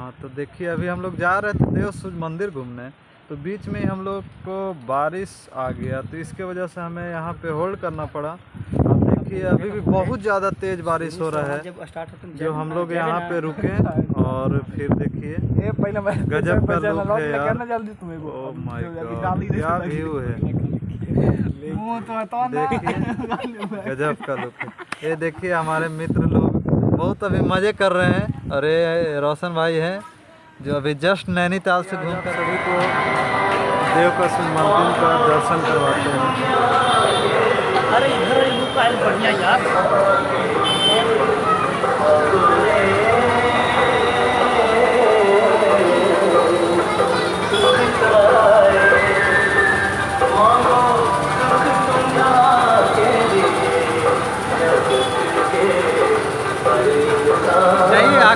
हाँ तो देखिए अभी हम लोग जा रहे थे देव सूर्य मंदिर घूमने तो बीच में हम लोग को बारिश आ गया तो इसके वजह से हमें यहाँ पे होल्ड करना पड़ा। अब देखिए अभी भी बहुत ज़्यादा तेज़ बारिश हो रहा है जब जो हम लोग यहाँ पे रुके और फिर देखिए गजब का लुक है यार। गॉड क्या व्यू है। तो तो देखिए गजब का लुक है। ये देखिए हमारे मित्र लोग बहुत अभी मज़े कर रहे हैं। और ये रोशन भाई हैं, जो अभी जस्ट नैनीताल से घूम कर सभी को देव का मंदिर का दर्शन करवाते हैं। अरे, इधर बढ़िया यार।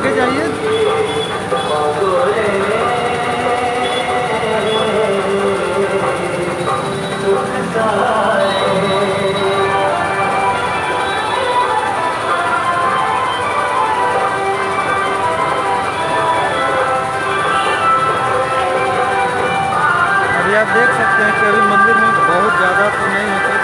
आगे जाइए। अभी आप देख सकते हैं कि अभी मंदिर में बहुत ज़्यादा तो नहीं होते।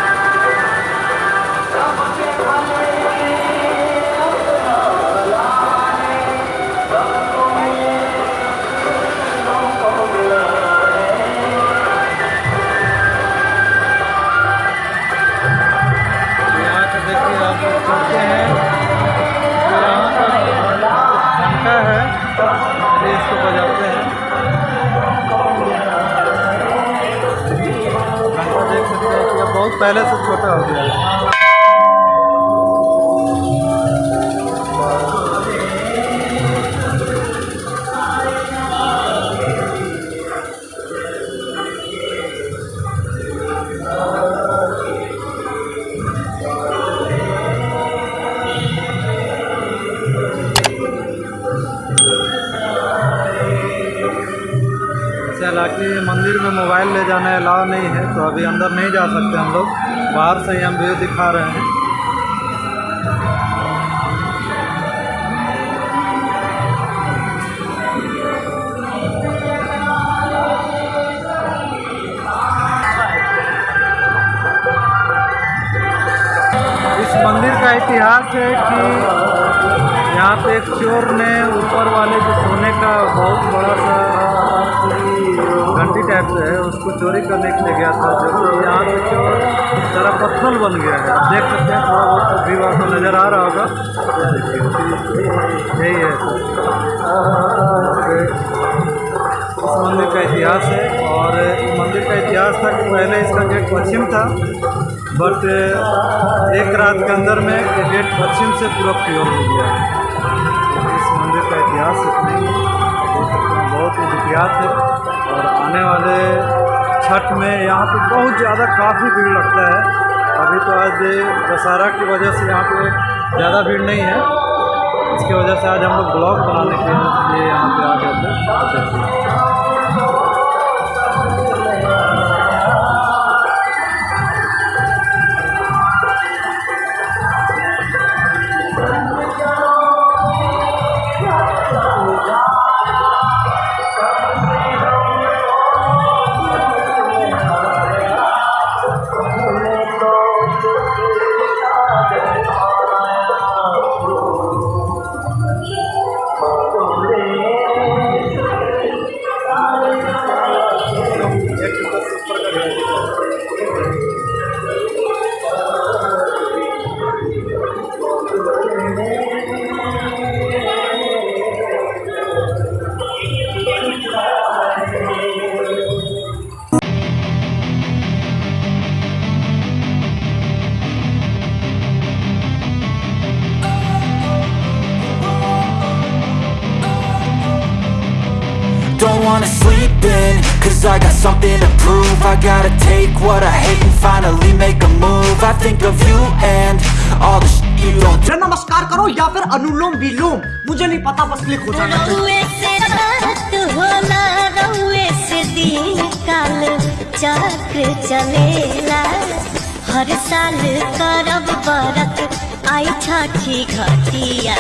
ये इसको बजाते हैं देख सकते हैं बहुत पहले से छोटा हो गया है। हालाँकि मंदिर में मोबाइल ले जाना अलाव नहीं है तो अभी अंदर नहीं जा सकते हम लोग। बाहर से ही हम व्यू दिखा रहे हैं। इस मंदिर का इतिहास है कि यहाँ पे एक चोर ने ऊपर वाले जो सोने का बहुत बड़ा सा घंटी टाइप से है, उसको चोरी करने के लिए गया था जो यहाँ पे सारा पत्थर बन गया है। आप देख सकते हैं, थोड़ा बहुत व्यू आपको नज़र आ रहा होगा। यही है। इस मंदिर का इतिहास है, और मंदिर का इतिहास था कि पहले इसका गेट पश्चिम था बट एक रात के अंदर में गेट पश्चिम से पूरब की ओर हो गया। इस मंदिर का इतिहास इतना बहुत ही विख्यात है और आने वाले छठ में यहाँ पे बहुत ज़्यादा काफ़ी भीड़ लगता है। अभी तो आज दशहरा की वजह से यहाँ पे ज़्यादा भीड़ नहीं है। इसकी वजह से आज हम लोग ब्लॉग बनाने के लिए यहाँ पे आ गए थे। Wanna sleep in, cause I got something to prove I gotta take what I hate and finally make a move I think of you and all the shit you don't फिर नमस्कार करो या फिर अनुलोम विलोम मुझे नहीं पता बस क्लिक हो जाना चलेला हर साल करब बरत आई छठी घटिया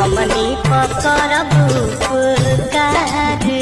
हमनी पकड़ब का